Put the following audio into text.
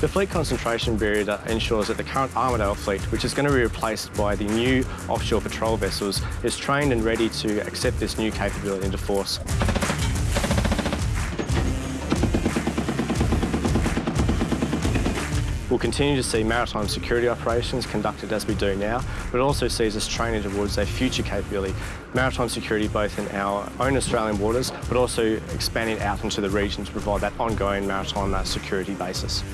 The fleet concentration barrier ensures that the current Armidale fleet, which is going to be replaced by the new offshore patrol vessels, is trained and ready to accept this new capability into force. We'll continue to see maritime security operations conducted as we do now, but it also sees us training towards a future capability, maritime security both in our own Australian waters, but also expanding out into the region to provide that ongoing maritime uh, security basis.